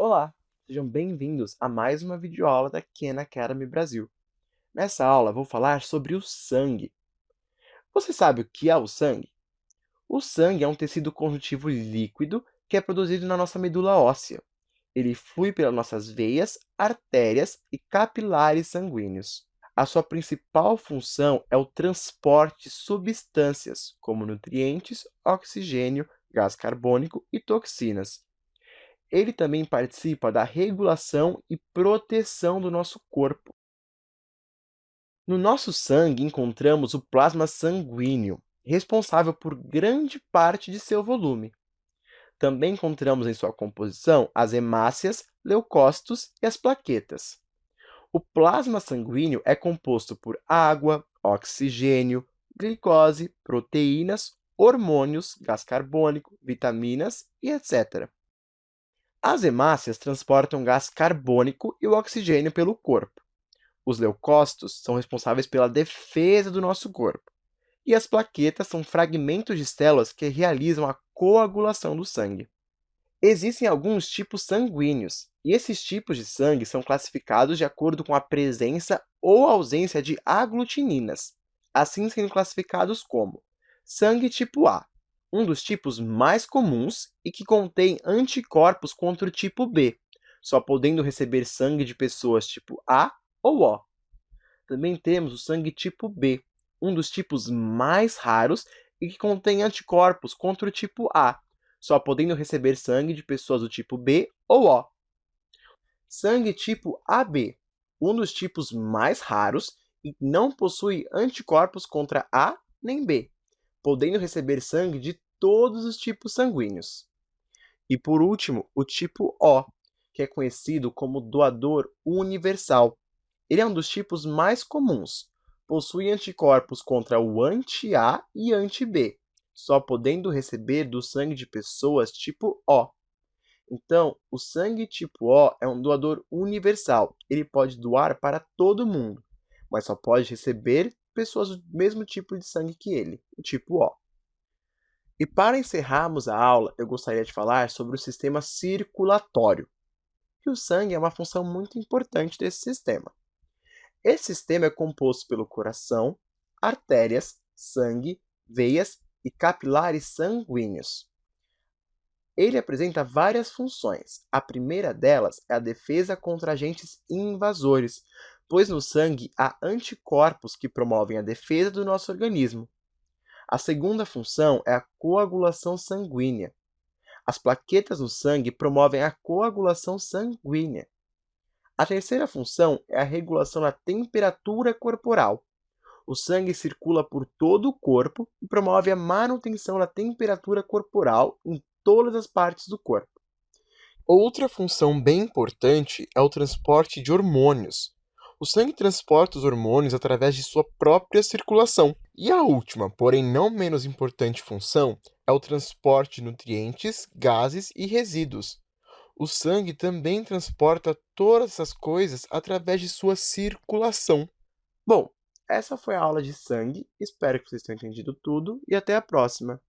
Olá, sejam bem-vindos a mais uma videoaula da Khan Academy Brasil. Nessa aula, vou falar sobre o sangue. Você sabe o que é o sangue? O sangue é um tecido conjuntivo líquido que é produzido na nossa medula óssea. Ele flui pelas nossas veias, artérias e capilares sanguíneos. A sua principal função é o transporte de substâncias, como nutrientes, oxigênio, gás carbônico e toxinas. Ele também participa da regulação e proteção do nosso corpo. No nosso sangue encontramos o plasma sanguíneo, responsável por grande parte de seu volume. Também encontramos em sua composição as hemácias, leucócitos e as plaquetas. O plasma sanguíneo é composto por água, oxigênio, glicose, proteínas, hormônios, gás carbônico, vitaminas e etc. As hemácias transportam gás carbônico e o oxigênio pelo corpo. Os leucócitos são responsáveis pela defesa do nosso corpo. E as plaquetas são fragmentos de células que realizam a coagulação do sangue. Existem alguns tipos sanguíneos, e esses tipos de sangue são classificados de acordo com a presença ou ausência de aglutininas, assim sendo classificados como sangue tipo A, um dos tipos mais comuns e que contém anticorpos contra o tipo B, só podendo receber sangue de pessoas tipo A ou O. Também temos o sangue tipo B, um dos tipos mais raros e que contém anticorpos contra o tipo A, só podendo receber sangue de pessoas do tipo B ou O. Sangue tipo AB, um dos tipos mais raros e não possui anticorpos contra A nem B, podendo receber sangue de todos os tipos sanguíneos. E por último, o tipo O, que é conhecido como doador universal. Ele é um dos tipos mais comuns. Possui anticorpos contra o anti-A e anti-B, só podendo receber do sangue de pessoas tipo O. Então, o sangue tipo O é um doador universal. Ele pode doar para todo mundo, mas só pode receber pessoas do mesmo tipo de sangue que ele, o tipo O. E para encerrarmos a aula, eu gostaria de falar sobre o sistema circulatório. E o sangue é uma função muito importante desse sistema. Esse sistema é composto pelo coração, artérias, sangue, veias e capilares sanguíneos. Ele apresenta várias funções. A primeira delas é a defesa contra agentes invasores, pois no sangue há anticorpos que promovem a defesa do nosso organismo. A segunda função é a coagulação sanguínea. As plaquetas no sangue promovem a coagulação sanguínea. A terceira função é a regulação da temperatura corporal. O sangue circula por todo o corpo e promove a manutenção da temperatura corporal em todas as partes do corpo. Outra função bem importante é o transporte de hormônios. O sangue transporta os hormônios através de sua própria circulação. E a última, porém não menos importante função, é o transporte de nutrientes, gases e resíduos. O sangue também transporta todas essas coisas através de sua circulação. Bom, essa foi a aula de sangue. Espero que vocês tenham entendido tudo e até a próxima.